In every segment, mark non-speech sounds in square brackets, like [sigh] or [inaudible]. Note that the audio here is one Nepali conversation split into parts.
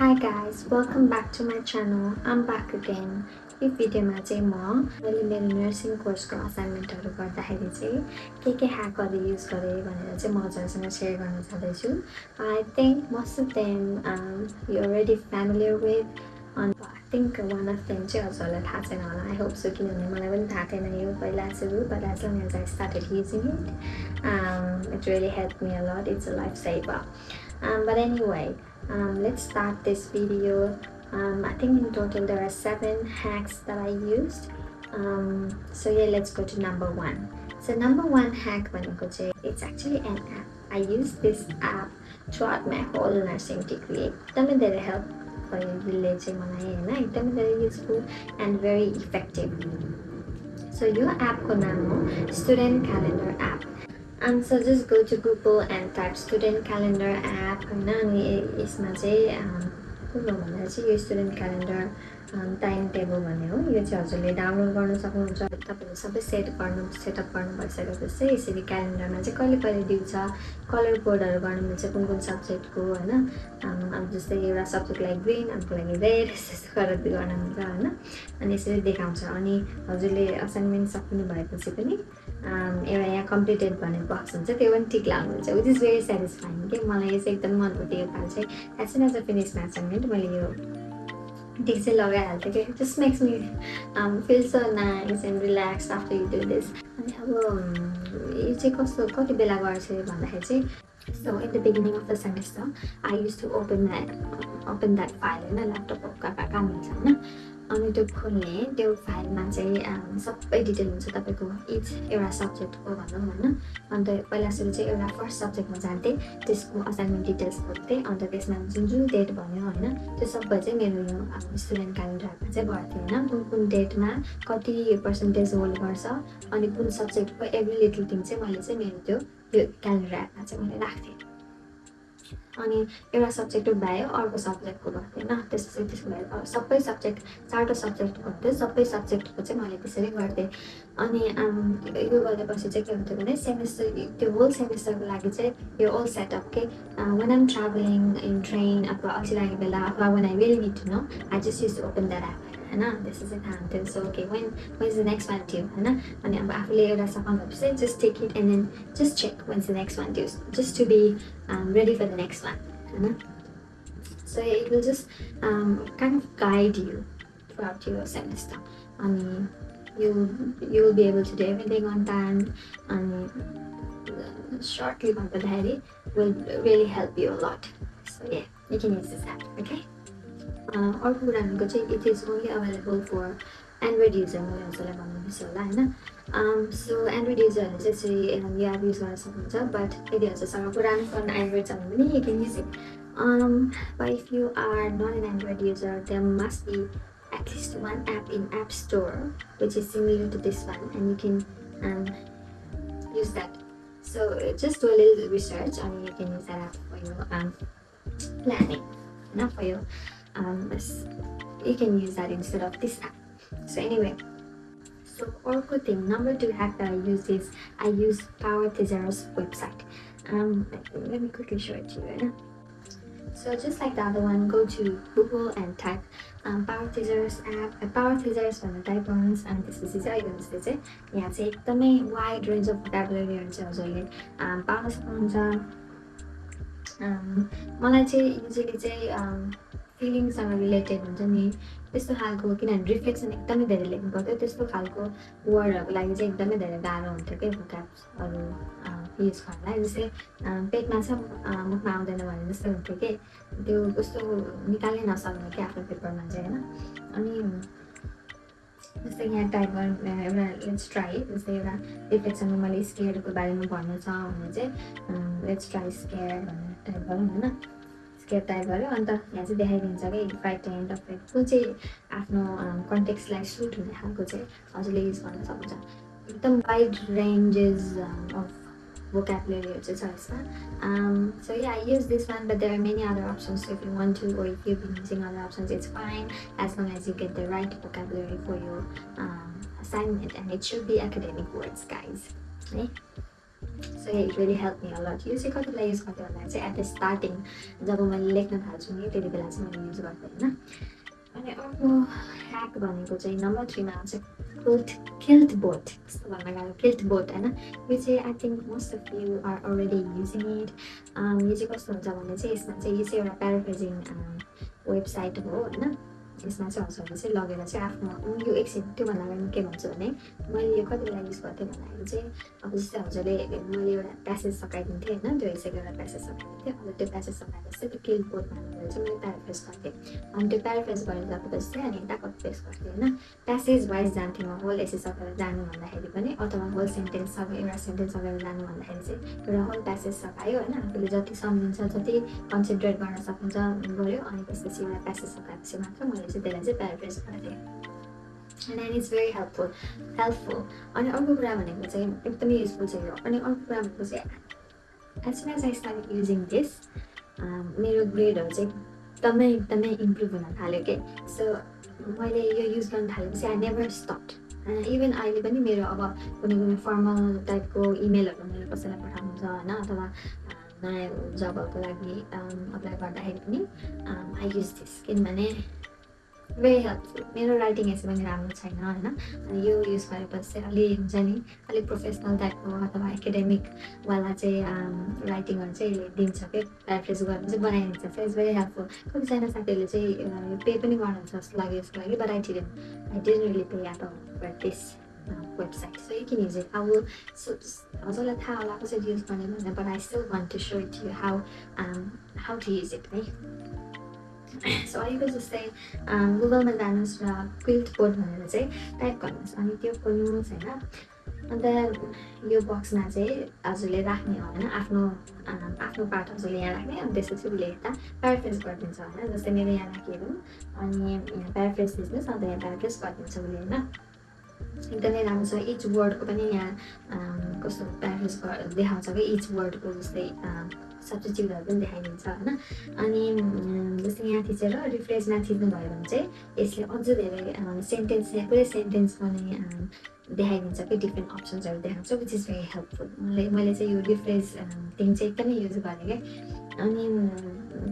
Hi guys, welcome back to my channel. I'm back again. यो भिडियोमा चाहिँ म मैले मेरो नर्सिङ कोर्सको असाइनमेन्टहरू गर्दाखेरि चाहिँ के के ह्याकहरू युज गरेँ भनेर चाहिँ म हजुरसँग सेयर गर्न चाहँदैछु I think most of them you already familiar with and I think one of them चाहिँ हजुरहरूलाई थाहा छैन होला आई होप सो किनभने मलाई पनि थाहा थिएन यो पहिला सुरु but as long as using it it really help me a lot it's a life saver but any way let's start this video um, I think in total there are seven hacks that I used um, so yeah let's go to number one so number one hack it's actually an app I use this app throughout my whole nursing degree एकदमै धेरै help भयो यसले मलाई होइन एकदमै धेरै useful and very effective so यो एपको नाम हो student calendar app So just go to Google and type student calendar app होइन अनि यसमा चाहिँ को भन्दा चाहिँ यो स्टुडेन्ट क्यालेन्डर टाइम टेबल भन्ने हो। यो चाहिँ हजुरले डाउनलोड गर्न सक्नुहुन्छ। तपाईँले सबै सेट गर्नु सेटअप गर्नु भइसकेपछि यसरी क्यालेन्डरमा चाहिँ कहिले कहिले दिउँछ कलर कोडहरू गर्नु मिल्छ कुन कुन सब्जेक्टको होइन? अब जस्तै एउटा सब्जेक्टलाई ग्रिन अर्को लागि रेड [laughs] त्यस्तो गरेर गर्न मिल्छ होइन? अनि यसरी देखाउँछ। अनि हजुरले असाइनमेन्ट सक्नु भएपछि पनि एउटा यहाँ कम्प्लिटेड भन्ने बक्स हुन्छ त्यो पनि ठिक लाग्नुहुन्छ विच इज भेरी सेटिस्फाइङ कि मलाई यो चाहिँ एकदम मन पर्थ्यो यो पाल चाहिँ। As soon as a finish assignment मैले यो ठिक चाहिँ लगाइहाल्थेँ कि just makes me feel so nice and relax after you do this अनि अब यो चाहिँ कस्तो कति बेला गर्छ भन्दाखेरि चाहिँ in the beginning of the semester I use to open that open that file होइन ल्यापटप काम हुन्छ होइन? अनि त्यो खोल्ने त्यो फाइलमा चाहिँ सबै डिटेल हुन्छ तपाईँको इच एउटा सब्जेक्टको भनौँ होइन अन्त पहिला सुरु चाहिँ एउटा फर्स्ट सब्जेक्टमा जान्थेँ त्यसको असाइनमेन्ट डिटेल्स खोज्थेँ अन्त त्यसमा जुन जुन डेट भन्यो होइन त्यो सबै चाहिँ मेरो यो स्टुडेन्ट क्यालेन्डरमा चाहिँ भर्थ्यो होइन कुन कुन डेटमा कति पर्सेन्टेज होल्ड गर्छ अनि कुन सब्जेक्टको एभ्री लिटल थिङ चाहिँ मैले चाहिँ मेरो त्यो यो क्यालेन्डर एपमा चाहिँ मैले राख्थेँ अनि एउटा सब्जेक्टको भयो अर्को सब्जेक्टको गर्थेँ होइन? त्यसपछि त्यसको भयो सबै सब्जेक्ट चारवटा सब्जेक्ट गर्थ्यो सबै सब्जेक्टको चाहिँ मैले त्यसरी गर्थेँ अनि यो गरेपछि चाहिँ के हुन्थ्यो भने सेमेस्टर त्यो होल सेमेस्टरको लागि चाहिँ यो होल सेटअप के when I'm travelling in train अथवा अल्छी बेला अथवा when I will need no I just use open that app होइन त्यसो चाहिँ थाहा हुन्थ्यो so okay when when is the next one due होइन अनि अब आफूले एउटा सफल भएपछि just take it and then just check when the next one due just to be ready for the next one होइन so it will just kind of guide you throughout your semester अनि you you will be able to do everything on time and shortly भन्दाखेरि will really help you a lot. So yeah you can use this app okay? अर्को कुरा भनेको चाहिँ it is only available for Android user मैले हजुरलाई भन्नु बिर्सेँ होला होइन सो एन्ड्रोइड युजरहरूले चाहिँ यसरी यो एप युज गर्न सक्नुहुन्छ बट यदि हजुरसँग पुरानो फोन एन्ड्रोइड छ भने पनि you can use it but if you are not an Android user, there must be at least one app in App Store which is similar to this one, and you can um, use that. So just do a little research, and you can use that app for your um, planning, not for your um, you can use that instead of this app so anyway so orco thing number two hack that i use is i use power thesaurus website um let me quickly show it to you so just like the other one go to google and type um, power thesaurus app uh, power thesaurus the type ones and this is I can say yeah take the main wide range of vocabulary and हजुरले पाउन सक्नुहुन्छ मलाई चाहिँ युजली चाहिँ फिलिङसँग रिलेटेड हुन्छ नि। त्यस्तो खालको किनभने रिफ्लेक्सन एकदमै धेरै लेख्नु पर्थ्यो। त्यस्तो खालको वर्डहरूको लागि चाहिँ एकदमै धेरै गाह्रो हुन्थ्यो क्या भोकाप्सहरू युज गर्नलाई। जस्तै पेटमा छ मुखमा आउँदैन भने जस्तो हुन्थ्यो कि? त्यो कस्तो निकाल्नै नसक्ने क्या आफ्नो पेपरमा चाहिँ होइन? अनि जस्तै यहाँ टाइप एउटा लेट्स ट्राई जस्तै एउटा रिफ्लेक्सनमा मैले स्केयरको बारेमा भन्नु छ भने चाहिँ लेट्स ट्राई स्केयर भनेर टाइप गरौँ होइन? स्केयर टाइप गऱ्यो। अन्त यहाँ चाहिँ देखाइदिन्छ कि five ten and of five कुन चाहिँ आफ्नो कन्टेक्सलाई सुट हुने खालको चाहिँ हजुरले युज गर्न सक्नुहुन्छ। एकदम वाइड रेन्जेस अफ भोकेबलेरीहरू चाहिँ छ यसमा। So yeah I use this one but there are many other options if you want to go if you बिन्सिङ other options it's fine as long as you get the right vocabulary for you sign and it should be academic words guys है so it really help me a lot यो चाहिँ कति बेला युज गर्थेँ भन्दा चाहिँ एट द स्टार्टिङ जब मैले लेख्न थाल्छु नि त्यति बेला चाहिँ मैले युज गर्थेँ होइन अनि अर्को ह्याक भनेको चाहिँ नम्बर थ्रीमा आउँछ किल्ट किल्ट बोट कस्तो भन्न गएको किल्ट बोट होइन? यो चाहिँ I think most of you are already using it यो चाहिँ कस्तो हुन्छ भने चाहिँ यसमा चाहिँ यो चाहिँ एउटा प्याराफ्रेजिङ वेबसाइट हो होइन? यसमा चाहिँ हजुरहरूले चाहिँ लगेर चाहिँ आफ्नो यो एकछिन त्योभन्दा अगाडि के भन्छु भने मैले यो कति बेला युज गर्थेँ भन्दाखेरि चाहिँ अब जस्तै हजुरले मैले एउटा प्यासेज सकाइदिन्थेँ होइन त्यो हिसाबले एउटा प्यासेज सकाइदिन्थेँ अन्त त्यो प्यासेज सकाएपछि त्यो किल बोर्डमा चाहिँ मैले प्याराफ्रेस गर्थेँ अनि त्यो प्याराफ्रेस गरेर गएपछि चाहिँ अनि यता पेस गर्थेँ होइन प्यासेज वाइज जान्थेँ म होल एसे सकेर जानु भन्दाखेरि पनि अथवा होल सेन्टेन्स सके एउटा सेन्टेन्स सकेर जानु भन्दाखेरि चाहिँ एउटा होल प्यासेज सकायो होइन आफूले जति सम्झिन्छ जति कन्सन्ट्रेट गर्न सकिन्छ गऱ्यो अनि त्यसपछि एउटा प्यासेज सकाएपछि मात्र मैले त्यसलाई चाहिँ प्याराफ्रेस गर्थेँ and it's very helpful helpful अनि अर्को कुरा भनेको चाहिँ एकदमै युजफुल छ यो अनि अर्को कुरा भनेको चाहिँ as soon start using this मेरो ग्रेडहरू चाहिँ एकदमै एकदमै इम्प्रुभ हुन थाल्यो कि सो मैले यो युज गर्न थालेपछि आई नेभर स्टप इभन अहिले पनि मेरो अब कुनै कुनै फर्मल टाइपको इमेलहरू मैले कसैलाई पठाउनु होइन अथवा नयाँ जबहरूको लागि अप्लाई गर्दाखेरि पनि आई युज दिस किनभने भेरी हेल्पफुल मेरो राइटिङ यसै पनि राम्रो छैन होइन। अनि यो युज गरेपछि चाहिँ अलि हुन्छ नि अलिक प्रोफेसनल टाइपको अथवा एकाडेमिकवाला चाहिँ राइटिङहरू चाहिँ दिन्छ कि? प्याराफ्रेज गर्नु चाहिँ बनाइदिन्छ। सो इट्स भेरी हेल्पफुल कतिजना साथीहरूले चाहिँ पे पनि गर्नुहुन्छ जस्तो लाग्यो यसको लागि but I didn't I didn't really pay all this website so you can use so हजुरलाई थाहा होला कसरी युज गर्ने भनेर but I still want to show it you how how to use it है सो अहिलेको जस्तै गुगलमा जानुहोस् र क्विल्ट बोर्ड भनेर चाहिँ टाइप गर्नुहोस्। अनि त्यो खोल्नुहोस् होइन। अन्त यो बक्समा चाहिँ हजुरले राख्ने हो होइन। आफ्नो आफ्नो पार्ट हजुरले यहाँ राख्ने। अनि त्यसपछि उसले यता प्याराफ्रेस गरिदिन्छ होइन। जस्तै मेरो यहाँ राखिहरू अनि यहाँ प्याराफ्रेस दिनुहोस् अन्त यहाँ प्याराफ्रेस गरिदिन्छ उसले होइन। एकदमै राम्रो छ इच वर्डको पनि यहाँ कस्तो प्याराफ्रेस देखाउँछ कि इच वर्डको जस्तै सब्सिट्युटहरू पनि देखाइदिन्छ होइन अनि जस्तै यहाँ थिचेर रिफ्रेसमा थिच्नुभयो भने चाहिँ यसले अझ धेरै सेन्टेन्स पुरै सेन्टेन्स पनि देखाइदिन्छ कि डिफ्रेन्ट अप्सन्सहरू देखाउँछ विच इज भेरी हेल्पफुल मैले मैले चाहिँ यो रिफ्रेस थिङ चाहिँ एकदमै युज गरेँ क्या अनि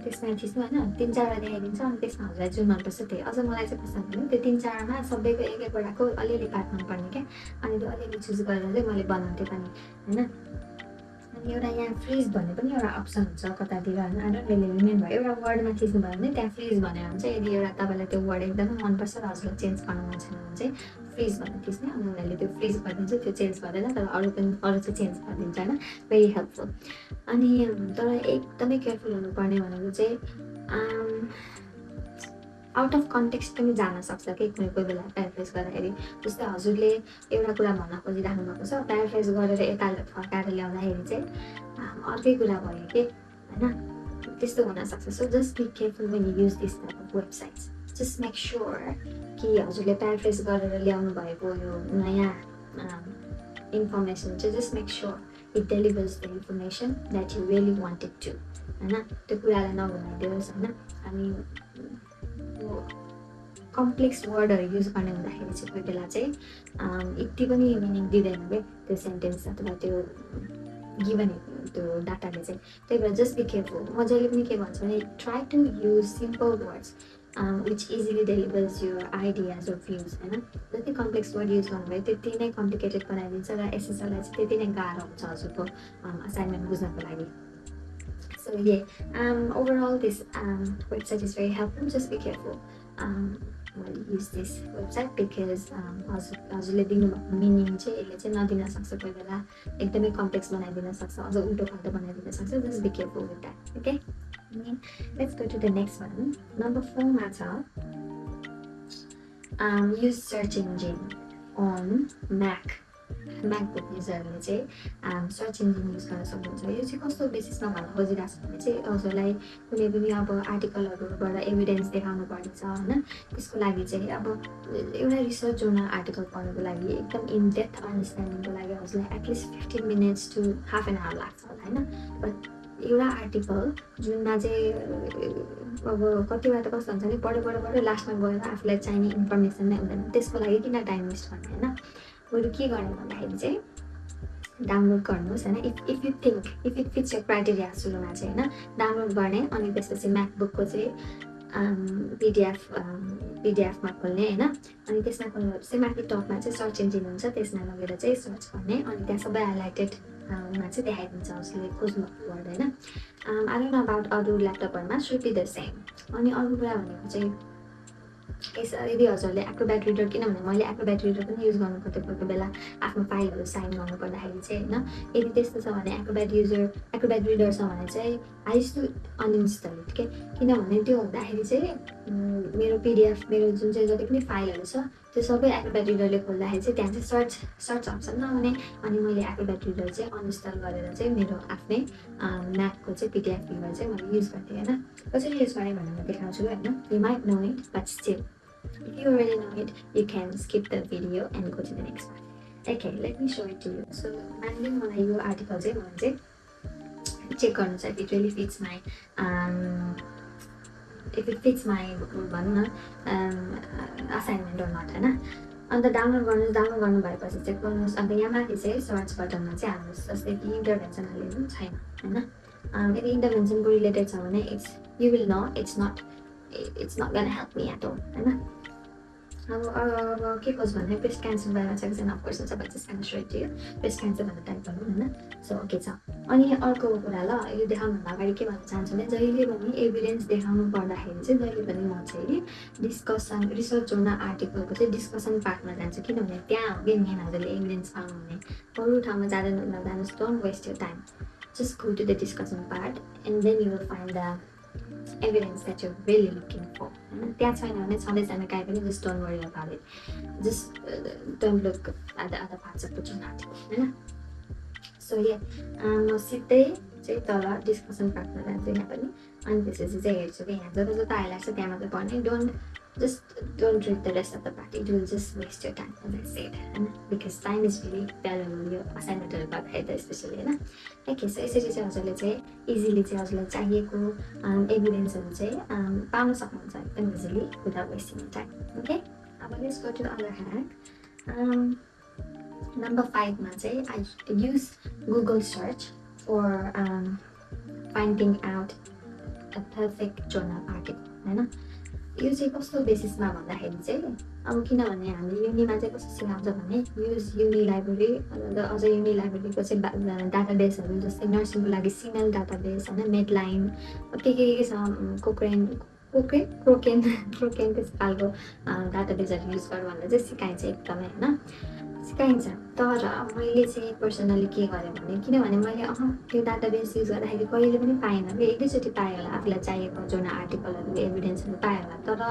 त्यसमा थिच्नु होइन तिन चारवटा देखाइदिन्छ अनि त्यसमा हजुरलाई जुन मनपर्छ त्यही अझ मलाई चाहिँ कस्तो भने त्यो तिन चारमा सबैको एक एकवटाको अलिअलि पार्ट मनपर्ने क्या अनि त्यो अलिअलि चुज गरेर चाहिँ मैले बनाउँथेँ पनि होइन अनि एउटा यहाँ फ्रिज भन्ने पनि एउटा अप्सन हुन्छ कतातिर होइन डोन्ट रियली रिमेम्बर एउटा वर्डमा थिच्नुभयो भने त्यहाँ फ्रिज भनेर हुन्छ यदि एउटा तपाईँलाई त्यो वर्ड एकदमै मनपर्छ र हजुरलाई चेन्ज गर्नु मन छैन भने चाहिँ फ्रिज भनेर थिच्ने अनि उनीहरूले त्यो फ्रिज गरिदिन्छ त्यो चेन्ज गर्दैन तर अरू पनि अरू चाहिँ चेन्ज गरिदिन्छ होइन? भेरी हेल्पफुल अनि तर एकदमै केयरफुल हुनुपर्ने भनेको चाहिँ आउट अफ कन्टेक्स्ट पनि जान सक्छ कि कुनै कोही बेला प्याराफ्रेस गर्दाखेरि। जस्तै हजुरले एउटा कुरा भन्न खोजिराख्नु भएको छ प्याराफ्रेस गरेर यता फर्काएर ल्याउँदाखेरि चाहिँ अर्कै कुरा भयो कि होइन? त्यस्तो हुनसक्छ so just be careful when use this type of websites just make sure कि हजुरले प्याराफ्रेस गरेर ल्याउनु भएको यो नयाँ इन्फर्मेसन चाहिँ just make sure it delivers the information that you really wanted to होइन? त्यो कुरालाई नभनाइदियोस् होइन? अनि कम्प्लेक्स वर्डहरू युज गर्ने हुँदाखेरि चाहिँ कोही बेला चाहिँ यति पनि मिनिङ दिँदैन कि त्यो सेन्टेन्स अथवा त्यो गिभन त्यो डाटाले चाहिँ। त्यही भएर जस्ट बी केयरफुल म जहिले पनि के भन्छु भने try to use simple words which easily delivers your ideas or views होइन जति कम्प्लेक्स वर्ड युज गर्नुभयो त्यति नै कम्प्लिकेटेड बनाइदिन्छ र एसएसएललाई चाहिँ त्यति नै गाह्रो हुन्छ हजुरको असाइनमेन्ट बुझ्नको लागि this um, website is very helpful. Just be careful. Um, मैले युज दिस वेबसाइट बिकज हजुर हजुरले दिनुभएको मिनिङ चाहिँ यसले चाहिँ नदिन सक्छ कोही बेला एकदमै कम्प्लेक्स बनाइदिन सक्छ अझ उल्टो फाल्टो बनाइदिन सक्छ just be careful with that okay go to the next one number फोरमा छ use search engine on Mac MacBook युजरहरूले चाहिँ सर्च इन्जिन युज गर्न सक्नुहुन्छ। यो चाहिँ कस्तो बेसिसमा भन्न खोजिरहेको छ भने चाहिँ हजुरलाई कुनै पनि अब आर्टिकलहरूबाट एभिडेन्स देखाउनु पर्नेछ होइन? त्यसको लागि चाहिँ अब एउटा रिसर्च जोर्नल आर्टिकल पढ्नुको लागि एकदम इन डेप्थ अन्डरस्ट्यान्डिङको लागि हजुरलाई at least fifteen minutes to half an hour लाग्छ होला होइन? बट एउटा आर्टिकल जुनमा चाहिँ अब कतिवटा त कस्तो हुन्छ भने पढ्यो पढ्यो पढ्यो लास्टमा गएर आफूलाई चाहिने इन्फर्मेसन नै हुँदैन त्यसको लागि किन टाइम वेस्ट गर्ने होइन बरु के गर्ने भन्दाखेरि चाहिँ डाउनलोड गर्नुहोस् होइन if if you think if it fits your criteria सुरुमा चाहिँ होइन डाउनलोड गर्ने अनि त्यसपछि म्याकबुकको चाहिँ पिडिएफ पिडिएफमा खोल्ने होइन? अनि त्यसमा खोल्नुहोस् माथि टपमा चाहिँ सर्च इन्जिन हुन्छ त्यसमा लगेर चाहिँ सर्च गर्ने। अनि त्यहाँ सबै हाइलाइटेड मा चाहिँ देखाइदिन्छ उसले खोज्नु पर्दैन आई डोन्ट अबाउट अरू ल्यापटपहरूमा सुड बी द सेम अनि अर्को कुरा भनेको चाहिँ यस यदि हजुरले एक्रोब्याट रिडर किनभने मैले एक्रोब्याट रिडर पनि युज गर्नु पर्थ्यो कोही कोही बेला आफ्नो फाइलहरू साइन गर्नु पर्दाखेरि चाहिँ होइन? यदि त्यस्तो छ भने एक्रोब्याट युजर एक्रोब्याट रिडर छ भने चाहिँ आई टु अनइन्स्टल के किनभने त्यो हुँदाखेरि चाहिँ मेरो पिडिएफ मेरो जुन चाहिँ जति पनि फाइलहरू छ त्यो सबै एक्रोब्याट रिडरले खोल्दाखेरि चाहिँ त्यहाँ चाहिँ सर्च सर्च अप्सन नहुने अनि मैले एक्रोब्याट रिडर चाहिँ अनइन्स्टल गरेर चाहिँ मेरो आफ्नै म्याकको चाहिँ पिडिएफ रिडर चाहिँ मैले युज गर्थेँ होइन कसरी युज गरेँ भनेर देखाउँछु होइन you might know it but still If you already know it, you can skip the video and go to the next one. Okay, let me show it to you. So, mainly मलाई यो आर्टिकल चाहिँ मलाई चाहिँ चेक गर्नु if it really fits my if it fits my भनौँ न असाइनमेन्ट अर नट होइन अन्त डाउनलोड गर्नुहोस् डाउनलोड गर्नु भएपछि चेक गर्नुहोस् अन्त यहाँ माथि चाहिँ सर्च बटनमा चाहिँ हाल्नुहोस् जस्तै कि इन्टरभेन्सन पनि छैन होइन यदि इन्टरभेन्सनको रिलेटेड छ भने it's you will know it's not it's not gonna help me at home होइन अब अब के खोज भने ब्रेस्ट क्यान्सर बारेमा चाहिँ एकजना अफकोर्स छ बट जस्ट क्यान थियो ब्रेस्ट क्यान्सर भनेर टाइप गर्नु होइन सो ओके छ अनि अर्को कुरा ल यो देखाउनुभन्दा अगाडि के भन्न चाहन्छु भने जहिले पनि एभिडेन्स देखाउनु पर्दाखेरि चाहिँ जहिले पनि म चाहिँ डिस्कसन रिसर्च जोर्नल आर्टिकलको चाहिँ डिस्कसन पार्टमा जान्छु किनभने त्यहाँ हो कि मेन हजुरले एभिडेन्स पाउनुहुने अरू ठाउँमा जाँदैन नजानुहोस् don't waste your time just go to the discussion part and then you will find the evidence that you're really looking for. त्यहाँ छैन भने छँदैछैन काहीँ पनि just don't worry about it just don't look at the other parts होइन सो ये म सिधै चाहिँ तल डिस्कसन पार्टमा जान्छु यहाँ पनि अनि त्यसपछि चाहिँ हेर्छु कि यहाँ जता जता हाइलाइट छ त्यहाँ मात्रै पढ्ने don't just don't read the rest of the part. It will just waste your time, as I said. And because time is really valuable यो असाइनमेन्टहरू गर्दाखेरि त स्पेसली होइन ओके सो यसरी चाहिँ हजुरले चाहिँ इजिली चाहिँ हजुरलाई चाहिएको एभिडेन्सहरू चाहिँ पाउन सक्नुहुन्छ एकदम easily without wasting time okay अब let's go to other hack number फाइभमा चाहिँ I use Google search for finding out a perfect journal article होइन यो चाहिँ कस्तो बेसिसमा भन्दाखेरि चाहिँ अब किनभने हामीले युनिमा चाहिँ कस्तो सिकाउँछ भने युज युनि लाइब्रेरी अझ युनि लाइब्रेरीको चाहिँ डाटा बेसहरू जस्तै नर्सिङको लागि सिमेल डाटा बेस होइन मेडलाइन के के के छ कोक्रेन कोक्रेन क्रोकेन क्रोकेन त्यस्तो खालको डाटा बेसहरू युज गर भनेर चाहिँ सिकाइन्छ एकदमै होइन सिकाइन्छ तर मैले चाहिँ पर्सनली के गरेँ भने किनभने मैले अह त्यो डाटाबेस युज गर्दाखेरि कहिले पनि पाएन कि एक दुईचोटि पाएँ होला आफूलाई चाहिएको जुन आर्टिकलहरू एभिडेन्सहरू पाएँ होला तर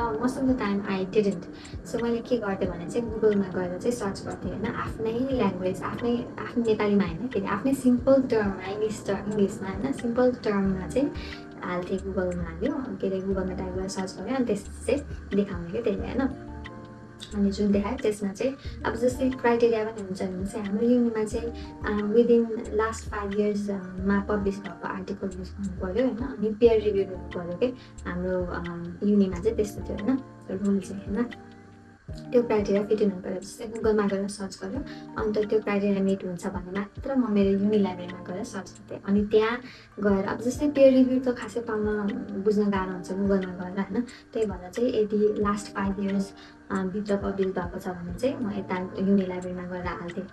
the time I didn't so मैले के गर्थेँ भने चाहिँ गुगलमा गएर चाहिँ सर्च गर्थेँ होइन आफ्नै ल्याङ्ग्वेज आफ्नै आफ्नो नेपालीमा होइन फेरि आफ्नै सिम्पल टर्ममा इङ्ग्लिस टर्म इङ्ग्लिसमा होइन सिम्पल टर्ममा चाहिँ हाल्थेँ गुगलमा हाल्यो के अरे गुगलमा टाइप गरेर सर्च गऱ्यो अनि त्यसपछि चाहिँ देखाउने क्या त्यसले होइन अनि जुन देखायो त्यसमा चाहिँ अब जस्तै क्राइटेरिया पनि हुन्छ भने चाहिँ हाम्रो युनिमा चाहिँ विदिन लास्ट फाइभ इयर्समा पब्लिस भएको आर्टिकल युज गर्नु पऱ्यो होइन। अनि पेयर रिभ्यू गर्नु पऱ्यो कि? हाम्रो युनिमा चाहिँ त्यस्तो थियो होइन। रुल चाहिँ होइन। त्यो क्राइटेरिया फिट हुनु पऱ्यो जस्तै गुगलमा गएर सर्च गऱ्यो अन्त त्यो क्राइटेरिया मिट हुन्छ भने मात्र म मेरो युनि लाइब्रेरीमा गएर सर्च गर्थेँ। अनि त्यहाँ गएर अब जस्तै पेयर रिभ्यू त खासै पाउन बुझ्न गाह्रो हुन्छ गुगलमा गएर होइन? त्यही भएर चाहिँ यदि लास्ट फाइभ इयर्स भित्र पब्लिस भएको छ भने चाहिँ म यता युनि लाइब्रेरीमा गएर हाल्थेँ।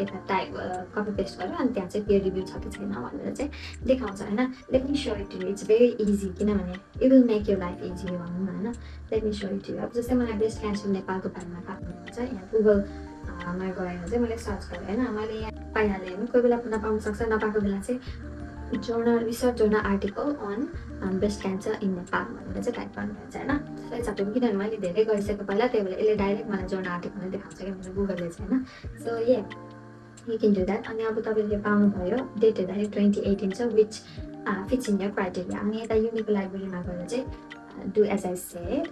यता टाइप कपी पेस्ट गरेर अनि त्यहाँ चाहिँ पेयर रिभ्यू छ कि छैन भनेर चाहिँ देखाउँछ होइन? Let me so it it's very easy किनभने it will make you life easy भनौँ न होइन लेट मी सो इट अब जस्तै मलाई ब्रेस्ट क्यान्सर नेपालको बारेमा पाउनुहुन्छ यहाँ गुगलमा गएर चाहिँ मैले सर्च गरेँ होइन? मैले यहाँ पाइहालेँ होइन? कोही बेला नपाउनु सक्छ नपाएको बेला चाहिँ journal research journal article on breast cancer in Nepal भनेर चाहिँ टाइप गर्नुहुन्छ होइन? सबै किनभने मैले धेरै गरिसकेको पहिला त्यही भएर यसले डाइरेक्ट मलाई जोर्नल आर्टिकल देखाउँछ क्या मेरो गुगलले चाहिँ होइन? So a you can do that अनि अब तपाईँले पाउनुभयो डेट हेर्दाखेरि ट्वेन्टी एटिन छ which fix in your criteria अनि यता युनिक लाइब्रेरीमा गएर चाहिँ do as I said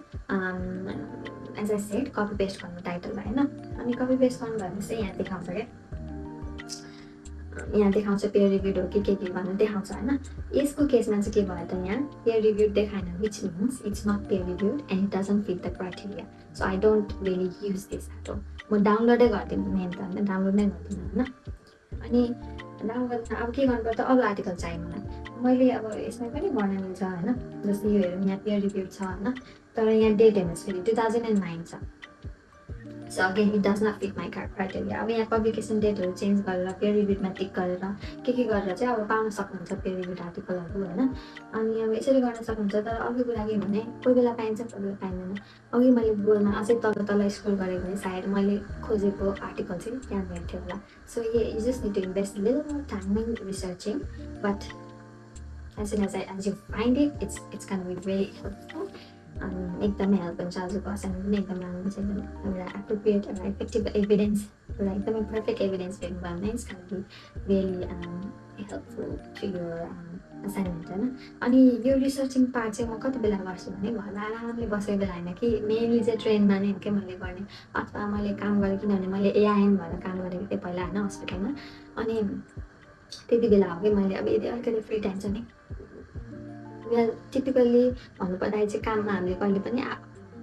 as I said copy paste गर्नु टाइटललाई होइन अनि कपी पेस्ट गर्नु भने चाहिँ यहाँ देखाउँछ क्या यहाँ देखाउँछ पेयर रिभ्युड हो कि के के भनेर देखाउँछ होइन यसको केसमा चाहिँ के भयो त यहाँ peer reviewed देखाएन which means it's not peer reviewed and it doesn't fit the criteria so I don't really use this at म डाउनलोडै गरिदिनु मेन त होइन डाउनलोड नै गर्दिनँ होइन अनि डाउनलोड अब के गर्नु पर्छ अरू आर्टिकल चाहियो मलाई मैले अब यसमा पनि गर्न मिल्छ होइन जस्तै यो हेरौँ यहाँ पेयर छ होइन तर यहाँ डेट हेर्नुहोस् फेरि टु थाउजन्ड एन्ड नाइन छ so again it does not fit my criteria अब यहाँ पब्लिकेसन डेटहरू चेन्ज गरेर पेयर रिभ्यूमा टिक गरेर के के गरेर चाहिँ अब पाउन सक्नुहुन्छ पेयर रिभ्यू आर्टिकलहरू होइन? अनि अब यसरी गर्न सक्नुहुन्छ तर अर्को कुरा के भने कोही बेला पाइन्छ कोही बेला पाइँदैन। अघि मैले गुगलमा अझै तल तल स्क्रोल गरेको भने सायद मैले खोजेको आर्टिकल चाहिँ त्यहाँ भेट्थ्यो होला। So yeah you just need to invest little time in researching but as soon as I as you find it, it's it's gonna be very helpful. एकदमै हेल्प हुन्छ आजको असाइनमेन्ट पनि एकदम राम्रो हुन्छ एउटा एप्रोप्रिएट एउटा इफेक्टिभ एभिडेन्स एउटा एकदमै पर्फेक्ट एभिडेन्स भेट्नु भयो भने it's can really helpful to your assignment होइन अनि यो रिसर्चिङ पार्ट चाहिँ म कति बेला गर्छु भने घरमा आरामले बसेको बेला होइन कि मेनली चाहिँ ट्रेनमा नै के मैले गर्ने अथवा मैले काम गरेँ किनभने मैले एआइएम भएर काम गरेको थिएँ पहिला होइन हस्पिटलमा अनि त्यति बेला हो कि मैले अब यदि अलिकति फ्री टाइम छ नि वेल टिपिकल्ली भन्नुपर्दाखेरि चाहिँ काममा हामीले कहिले पनि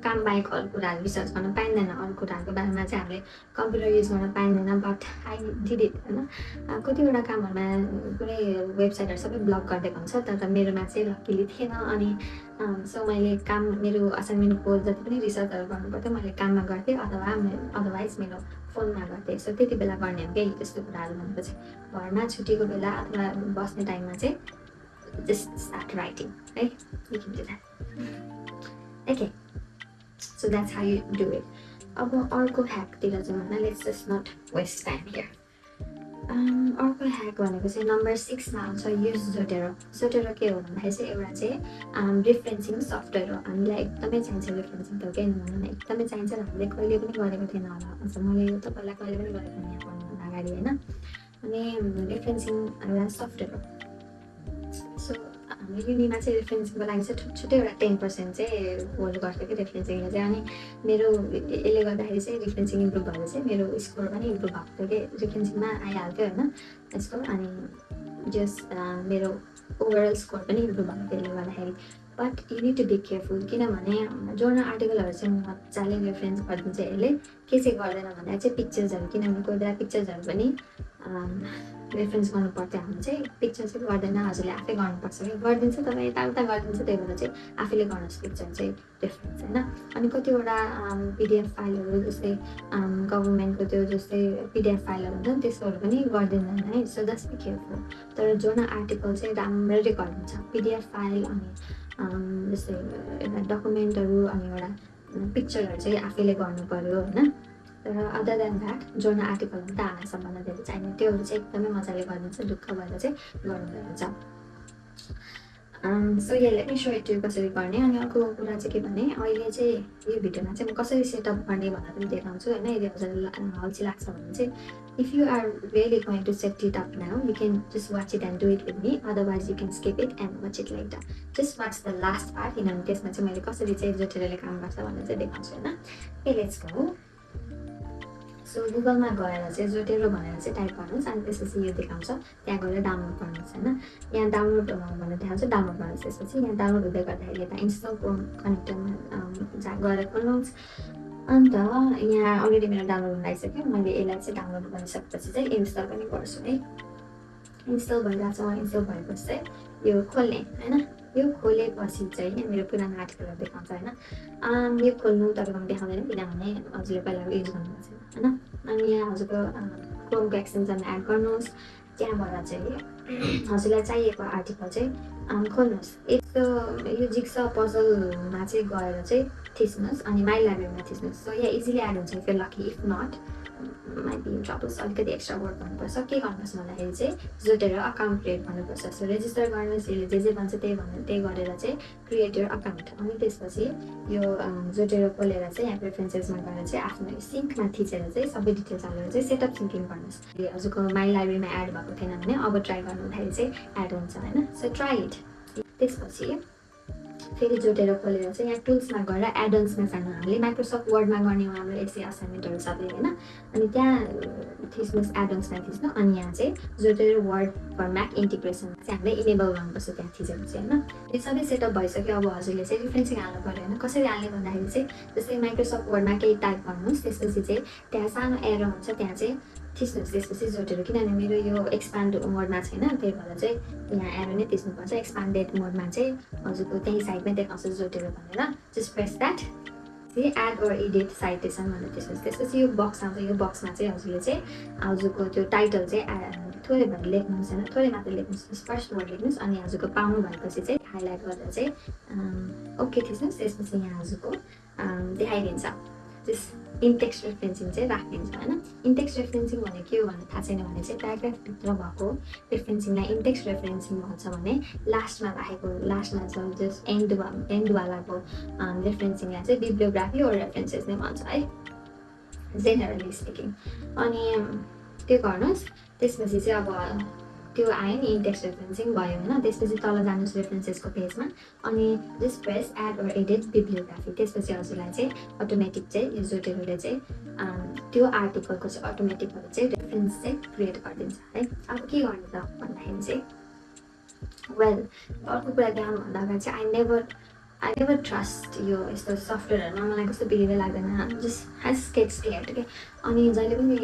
काम बाहेक अरू कुराहरू रिसर्च गर्न पाइँदैन। अरू कुराहरूको बारेमा चाहिँ हामीले कम्प्युटर युज गर्न पाइँदैन बट आई डिड इट होइन? कतिवटा कामहरूमा कुनै वेबसाइटहरू सबै ब्लक गरिदिएको हुन्छ तर मेरोमा चाहिँ लकिली थिएन। अनि सो मैले काम मेरो असाइनमेन्टको जति पनि रिसर्चहरू गर्नुपर्थ्यो मैले काममा गर्थेँ अथवा अदरवाइज मेरो फोनमा गर्थेँ। सो त्यति बेला गर्ने हो त्यस्तो कुराहरू भनेपछि। घरमा छुट्टीको बेला अथवा बस्ने टाइममा चाहिँ just start writing, right? You can do that. Okay, so that's how you do it. अर्को ह्याकतिर जाउँ होइन let's just not waste time here अर्को ह्याक भनेको चाहिँ नम्बर सिक्समा आउँछ युज जोटेरो जोटेरो के हो भन्दाखेरि चाहिँ एउटा चाहिँ रिफरेन्सिङ सफ्टवेयर हो. हामीलाई एकदमै चाहिन्छ रिफरेन्सिङ त केही नभनौँ एकदमै चाहिन्छ हामीले कहिले पनि गरेको थिएन होला अझ मैले यो त पहिला कहिले पनि गरेको थिएन यहाँ पढ्नुभन्दा अगाडि होइन अनि रिफरेन्सिङ एउटा सफ्टवेयर हो. हाम्रो युनिमा चाहिँ रेफरेन्सिङको लागि चाहिँ छुट्टै एउटा टेन पर्सेन्ट चाहिँ होल्ड गर्थ्यो कि रेफरेन्सिङले चाहिँ अनि मेरो यसले गर्दाखेरि चाहिँ रेफरेन्सिङ इम्प्रुभ भएर चाहिँ मेरो स्कोर पनि इम्प्रुभ भएको थियो कि रेफरेन्सिङमा आइहाल्थ्यो होइन यसको अनि जस मेरो ओभरअल स्कोर पनि इम्प्रुभ भएको थियो यसले गर्दाखेरि। But you need to be careful किनभने जोर्नल आर्टिकलहरू चाहिँ मजाले रेफरेन्स गरिदिन्छ यसले। के चाहिँ गर्दैन भन्दा चाहिँ पिक्चर्सहरू किनभने कोही बेला पिक्चर्सहरू पनि रेफरेन्स गर्नु पर्थ्यो हामी चाहिँ पिक्चर चाहिँ गर्दैन हजुरले आफै गर्नुपर्छ कि गरिदिन्छ तपाईँ यताउता गरिदिन्छ त्यही भएर चाहिँ आफैले गर्नुहोस् पिक्चर चाहिँ रेफरेन्स होइन? अनि कतिवटा पिडिएफ फाइलहरू जस्तै गभर्मेन्टको त्यो जस्तै पिडिएफ फाइलहरू हुन्छ नि त्यस्तोहरू पनि गरिदिँदैन है? सो जस्ट बी तर जुन आर्टिकल चाहिँ राम्ररी गरिदिन्छ पिडिएफ फाइल अनि जस्तै एउटा डकुमेन्टहरू अनि एउटा पिक्चरहरू चाहिँ आफैले गर्नु पऱ्यो होइन? तर अदर देन द्याट जोर्नल आर्टिकलहरू त हामीलाई सबभन्दा धेरै चाहिने त्योहरू चाहिँ एकदमै मजाले गरिदिन्छ ढुक्क भएर चाहिँ गर्नुहुन्छ सो यसले पनि सो एटिभ कसरी गर्ने। अनि अर्को कुरा चाहिँ के भने अहिले चाहिँ यो भिडियोमा चाहिँ म कसरी सेटअप गर्ने भनेर पनि देखाउँछु होइन? यदि हजुरलाई अल्छी लाग्छ भने चाहिँ if you are really going to set it up now you can just watch it and do it with me otherwise you can skip it and watch it like the just watch the last part किनभने त्यसमा चाहिँ मैले कसरी चाहिँ जोटेरले काम गर्छ भनेर चाहिँ देखाउँछु होइन? ए लेट्स गो सो गुगलमा गएर चाहिँ जोटेरो भनेर चाहिँ टाइप गर्नुहोस् अनि त्यसपछि यो देखाउँछ त्यहाँ गएर डाउनलोड गर्नुहोस् होइन यहाँ डाउनलोड भनेर देखाउँछ डाउनलोड गर्नुहोस् त्यसपछि यहाँ डाउनलोड हुँदै गर्दाखेरि यता इन्स्टलको कनेक्टरमा जहाँ गएर खोल्नुहोस् अन्त यहाँ अलरेडी मेरो डाउनलोड हुन लागिसक्यो मैले यसलाई चाहिँ डाउनलोड गरिसकेपछि चाहिँ इन्स्टल पनि गर्छु है इन्स्टल भइरहेको छ इन्स्टल भएपछि चाहिँ यो खोल्ने होइन यो खोलेपछि चाहिँ मेरो पुरानो आर्टिकलहरू देखाउँछ होइन यो खोल्नु तपाईँकोमा देखाउँदैन किनभने हजुरले पहिला युज गर्नुहुन्छ होइन? अनि यहाँ हजुरको क्रोमको एक्सटेन्सन एड गर्नुहोस्। त्यहाँबाट चाहिँ हजुरलाई चाहिएको आर्टिकल चाहिँ खोल्नुहोस्। यस्तो यो जिक्स पजलमा चाहिँ गएर चाहिँ थिच्नुहोस् अनि माइ लाइब्रेरीमा थिच्नुहोस्। सो यहाँ इजिली एड हुन्छ if lucky if not might be troubles अलिकति एक्स्ट्रा वर्क गर्नुपर्छ के गर्नुपर्छ भन्दाखेरि चाहिँ जोटेर अकाउन्ट क्रिएट गर्नुपर्छ सो रेजिस्टर गर्नुहोस् यसले जे जे भन्छ त्यही भन्नु त्यही गरेर चाहिँ क्रिएट यर अकाउन्ट अनि त्यसपछि यो जोटेर खोलेर चाहिँ यहाँ प्रेफरेन्सेसमा गएर चाहिँ आफ्नो सिङ्कमा थिचेर चाहिँ सबै डिटेल्स हालेर चाहिँ सेटअप सिङ्किङ गर्नुहोस् हजुरको माई लाइब्रेरीमा एड भएको थिएन भने अब ट्राई गर्नुहुँदाखेरि चाहिँ एड हुन्छ होइन सो ट्राई इट त्यसपछि फेरि जोटेर खोलेर चाहिँ यहाँ टुल्समा गएर एडल्समा जानु हामीले माइक्रोसफ्ट वर्डमा गर्ने हो हाम्रो एसए असाइनमेन्टहरू सबै होइन? अनि त्यहाँ थिच्नुहोस् एडल्समा थिच्नु। अनि यहाँ चाहिँ Zotero word for Mac integration चाहिँ हामीले इनेबल गर्नुपर्छ त्यहाँ थिचेपछि होइन? त्यो सबै सेटअप भइसक्यो। अब हजुरले चाहिँ रिफरेन्सिङ हाल्नु पऱ्यो होइन? कसरी हाल्ने भन्दाखेरि चाहिँ जस्तै माइक्रोसफ्ट वर्डमा केही टाइप गर्नुहोस्। त्यसपछि चाहिँ त्यहाँ सानो एरो हुन्छ। त्यहाँ चाहिँ थिच्नुहोस् त्यसपछि जोटेर किनभने मेरो यो एक्सपान्ड मोडमा छैन त्यही भएर चाहिँ यहाँ एरो नै थिच्नुपर्छ एक्सपान्डेड मोडमा चाहिँ हजुरको त्यही साइडमै देखाउँछ जोटेर भनेर just press that add or edit citation भनेर त्यसपछि त्यसपछि यो बक्स आउँछ यो बक्समा चाहिँ हजुरले चाहिँ हजुरको त्यो टाइटल चाहिँ थोरै भएर लेख्नुहोस् होइन थोरै मात्र लेख्नुहोस् फर्स्ट वर्ड लेख्नुहोस् अनि हजुरको पाउनु भएपछि चाहिँ हाइलाइट गरेर चाहिँ ओके थिच्नुहोस् त्यसपछि यहाँ हजुरको देखाइदिन्छ त्यस इन्टेक्स रेफरेन्सिङ चाहिँ राखिदिन्छ होइन इन्टेक्स रेफरेन्सिङ भने के हो भने थाहा छैन भने चाहिँ प्याराग्राफभित्र भएको रेफरेन्सिङलाई इन्टेक्स रेफरेन्सिङ भन्छ भने लास्टमा राखेको लास्टमा छ जस्ट एन्ड एन्डवालाको रेफरेन्सिङलाई चाहिँ बिब्लियोग्राफी ओर रेफरेन्सेस नै भन्छ है जेनरली स्पिकिङ अनि त्यो गर्नुहोस् त्यसपछि चाहिँ अब त्यो आयो नि इन्डेक्स रेफरेन्सिङ भयो होइन त्यसपछि तल जानुहोस् रेफरेन्सेसको पेजमा अनि just press add or edit bibliography त्यसपछि हजुरलाई चाहिँ अटोमेटिक चाहिँ यो जोटेरोले चाहिँ त्यो आर्टिकलको चाहिँ अटोमेटिकहरू चाहिँ रेफरेन्स चाहिँ क्रिएट गरिदिन्छ। है अब के गर्ने त भन्दाखेरि चाहिँ वेल अर्को कुरा ध्यान भन्दा अगाडि चाहिँ I never I never trust यो यस्तो सफ्टवेयरहरूमा मलाई कस्तो बिग्रिँदै लाग्दैन जस्ट हेज स्केट्स क्लियर के अनि जहिले पनि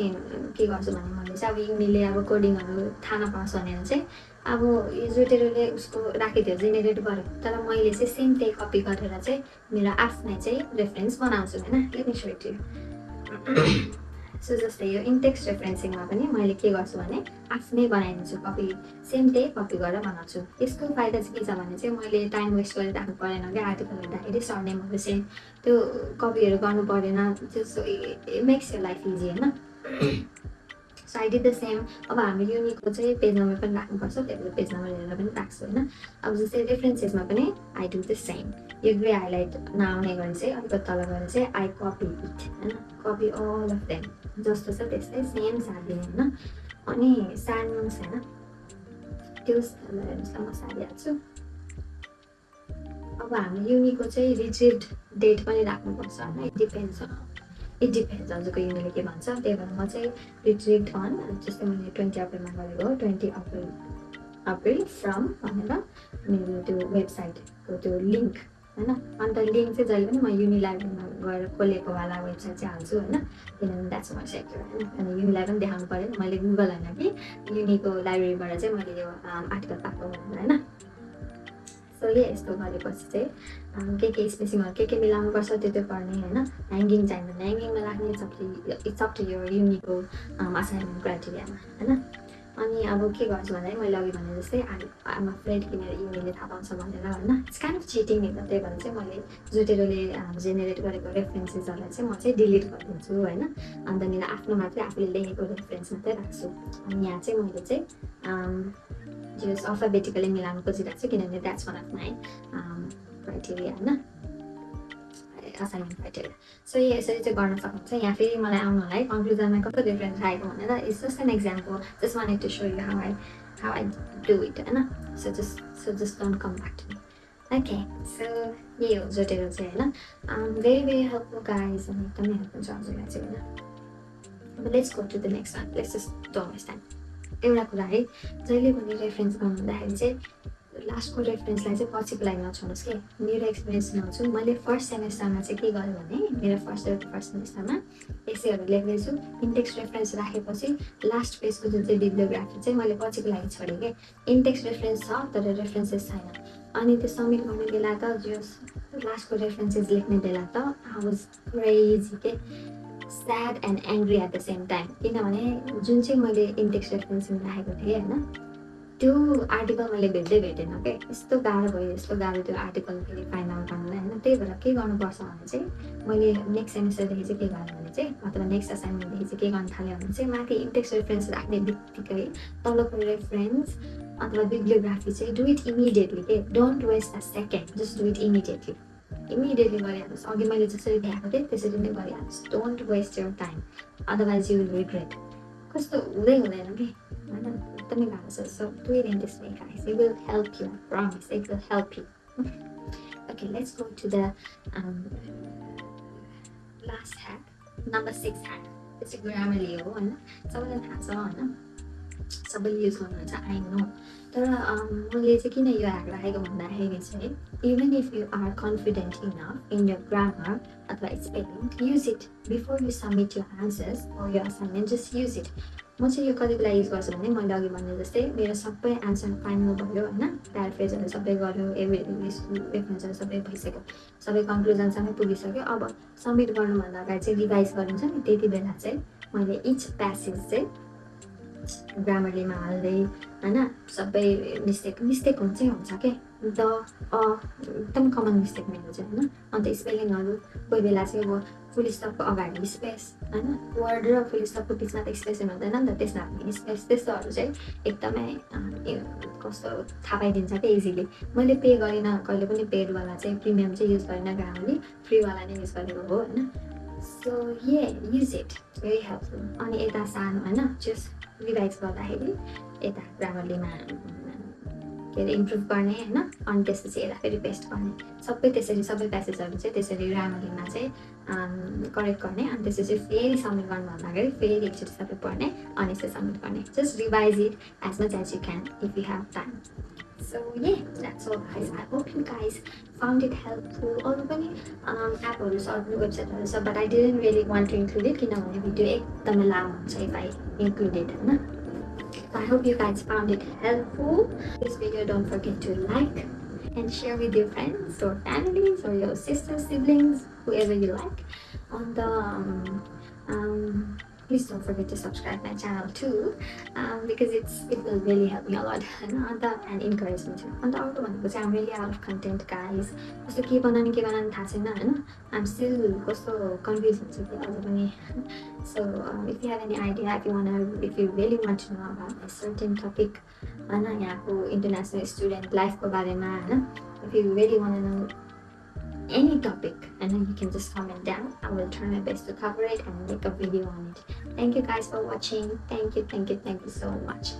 के गर्छु भने मैले चाहिँ अब युनिले अब कोडिङहरू थाहा नपाउँछ भनेर चाहिँ अब यो जोटेरोले उसको राखिदियो जेनेरेट गर्यो तर मैले चाहिँ सेम त्यही कपी गरेर चाहिँ मेरो आफ्नै चाहिँ रेफरेन्स बनाउँछु होइन लेट मी सो जस्तै यो इन्टेक्स रेफरेन्सिङमा पनि मैले के गर्छु भने आफ्नै बनाइदिन्छु कपी सेम त्यही कपी गरेर बनाउँछु। यसको फाइदा चाहिँ के छ भने चाहिँ मैले टाइम वेस्ट गरेर राख्नु परेन क्या। आर्टिकल हेर्दाखेरि सरनेमहरू सेम त्यो कपीहरू गर्नु परेन। त्यो मेक्स यो लाइफ इजी होइन? [coughs] So I did the same अब हामी युनिकको चाहिँ पेज नम्बर पनि राख्नुपर्छ त्यही पेज नम्बर हेरेर पनि राख्छु होइन? अब जस्तै रेफरेन्सेसमा पनि आई डु द सेम यो ग्रे हाइलाइट नआउने गरी चाहिँ अलिकति तल गएर चाहिँ आई कपी इट होइन? कपी अल अफ देम जस्तो छ त्यस्तै सेम सारिदिने होइन? अनि सार्नुहोस् होइन? त्यो म सारिहाल्छु अब हामी युनिको चाहिँ रिट्रिभ डेट पनि राख्नुपर्छ होइन? डिपेन्ड्स इट डिपेन्ड्स हजुरको युनिले के भन्छ त्यही भएर म चाहिँ रिट्रिभ अन जस्तै मैले ट्वेन्टी अप्रिलमा गरेको ट्वेन्टी अप्रिल अप्रिल फ्रम भनेर मेरो त्यो वेबसाइटको त्यो लिङ्क होइन अन्त लिङ्क चाहिँ जहिले पनि म युनि लाइब्रेरीमा गएर खोलेको वाला वेबसाइट चाहिँ हाल्छु होइन किनभने द्याट्स म सेक्टर होइन अनि युनिलाई पनि देखाउनु पऱ्यो मैले गुगल होइन कि युनिको लाइब्रेरीबाट चाहिँ मैले यो आर्टिकल पाएको होइन सो यही यस्तो गरेपछि चाहिँ के के स्पेसिङहरू के के मिलाउनुपर्छ त्यो त्यो पर्ने होइन ह्याङ्गिङ चाहियो भने ह्याङ्गिङमा राख्ने इट्स अप टु यो युनिको असाइनमेन्ट क्राइटेरियामा होइन अनि अब के गर्छु भन्दाखेरि मैले अघि भने जस्तै आमा फ्रेड किनेर युनिले थाहा पाउँछ भनेर होइन इट्स काइन्ड अफ चिटिङ नि त त्यही भएर चाहिँ मैले जोटेरोले जेनेरेट गरेको रेफरेन्सेसहरूलाई चाहिँ म चाहिँ डिलिट गरिदिन्छु होइन अन्त त्यहाँनिर आफ्नो मात्रै आफूले लेखेको रेफरेन्स मात्रै राख्छु अनि यहाँ चाहिँ मैले चाहिँ जस अल्फाबेटिकली मिलाउनु खोजिरहेको छु किनभने that's one of my criteria होइन सो यो यसरी चाहिँ गर्न सक्नुहुन्छ यहाँ फेरि मलाई आउनु होला है कन्क्लुजनमा कस्तो डिफ्रेन्स आएको भनेर it's just an example just one two so you how I how I do it होइन so just so just don't come back to okay so यही हो जोटेर चाहिँ होइन भेरी भेरी हेल्पफुल गाइज एकदमै हेल्प हुन्छ हजुरलाई चाहिँ होइन let's go to the next one let's just don't waste time एउटा कुरा है जहिले पनि रेफरेन्स गर्नु हुँदाखेरि चाहिँ लास्टको रेफरेन्सलाई चाहिँ पछिको लागि नछाउनुहोस् कि। मेरो एक्सपिरियन्स सुनाउँछु मैले फर्स्ट सेमेस्टरमा चाहिँ के गरेँ भने मेरो फर्स्ट फर्स्ट सेमेस्टरमा एसेहरू लेख्दैछु इन्टेक्स रेफरेन्स राखेपछि लास्ट पेजको जुन चाहिँ बिब्लियोग्राफी चाहिँ मैले पछिको लागि छोडेँ कि। इन्टेक्स रेफरेन्स छ तर रेफरेन्सेस छैन। अनि त्यो सब्मिट गर्ने बेला त जो लास्टको रेफरेन्सेस लेख्ने बेला त आई वाज क्रेजी के। Sad and angry at the same time किनभने जुन चाहिँ मैले इन्टेक्स रेफरेन्सिङ राखेको थिएँ होइन त्यो आर्टिकल मैले भेट्दै भेटेन क्या यस्तो गाह्रो भयो यस्तो गाह्रो त्यो आर्टिकल फेरि फाइन्ड आउट गर्नुलाई होइन? त्यही भएर के गर्नुपर्छ भने चाहिँ मैले नेक्स्ट सेमिस्टरदेखि चाहिँ के गरेँ भने चाहिँ अथवा नेक्स्ट असाइनमेन्टदेखि चाहिँ के गर्नु थाल्यो भने चाहिँ माथि इन्टेक्स रेफरेन्स राख्ने बित्तिकै तलको रेफरेन्स अथवा बिब्लियोग्राफी चाहिँ डु इट इमिडिएटली के don't waste a second just do it immediately immediately गरिहाल्नुहोस् अघि मैले जसरी देखाएको थिएँ त्यसरी नै गरिहाल्नुहोस् don't waste your time otherwise you regret कस्तो हुँदै हुँदैन कि होइन एकदमै गाह्रो छ so in this way guys it will help you promise it will help you okay let's go to the last hack number six hack त्यो चाहिँ ग्रामरली हो होइन सबैलाई थाहा छ होइन सबैले युज गर्नुहुन्छ आई नो तर मैले चाहिँ किन यो ह्याक राखेको भन्दाखेरि चाहिँ even if you are confident enough in your grammar अथवा spelling use it before you submit your answers or your assignment just use it. म चाहिँ यो कति बेला युज गर्छु भने मैले अघि भने जस्तै मेरो सबै एन्सर फाइनल भयो होइन प्याराफ्रेजहरू सबै गऱ्यो एभ्री सबै भइसक्यो सबै कन्क्लुजनसँगै पुगिसक्यो अब सब्मिट गर्नुभन्दा अगाडि चाहिँ रिभाइज गरिन्छ नि त्यति बेला चाहिँ मैले इच प्यासेज चाहिँ ग्रामरलीमा हाल्दै होइन सबै मिस्टेक मिस्टेक हुन्छै हुन्छ क्या द अ एकदम कमन मिस्टेक मेरो चाहिँ होइन अन्त स्पेलिङहरू कोही बेला चाहिँ अब फुल स्टपको अगाडि स्पेस होइन वर्ड र फुल स्टपको बिचमा त स्पेस हुँदैन नि त त्यसमा पनि स्पेस त्यस्तोहरू चाहिँ एकदमै कस्तो थाहा पाइदिन्छ क्या इजिली मैले पे गरिनँ कहिले पनि पेडवाला चाहिँ प्रिमियम चाहिँ युज गरिनँ ग्रामरली फ्रीवाला नै युज गरेको हो होइन सो ये युज इट भेरी हेल्पफुल अनि यता सानो होइन जस्ट रिभाइज गर्दाखेरि यता ग्रामरलीमा के अरे इम्प्रुभ गर्ने होइन? अनि त्यसपछि यसलाई फेरि पेस्ट गर्ने। सबै त्यसरी सबै प्यासेजहरू चाहिँ त्यसरी राम्ररीमा चाहिँ करेक्ट गर्ने। अनि त्यसपछि फेरि सब्मिट गर्नुभन्दा अगाडि फेरि एकचोटि सबै पढ्ने अनि चाहिँ सब्मिट गर्ने। Just revise it as much as you can if you have time So yeah, that's all guys. I hope you guys found it helpful. अरू पनि एपहरू छ अरू वेबसाइटहरू छ but I didn't really want to include it किनभने भिडियो एकदमै लामो हुन्छ इफ आई इन्क्लुडेड होइन I hope you guys found it helpful. This video don't forget to like and share with your friends or families or your sisters, siblings, whoever you like on the um, um, forget to subscribe my channel too um, because it's it will really help me a lot and, and encourage me too अन्त अर्को भनेको चाहिँ really out of content guys कस्तो के बनाउने के बनाउने थाहा छैन होइन I'm still कस्तो कन्फ्युज हुन्छु कि अझ पनि um, if you have any idea if you wanna if you really want to know about a certain topic होइन यहाँको इन्टरनेसनल स्टुडेन्ट लाइफको बारेमा होइन if you really wanna know any topic and then you can just comment down. I will try my best to cover it and make a video on it. Thank you guys for watching. Thank you thank you thank you so much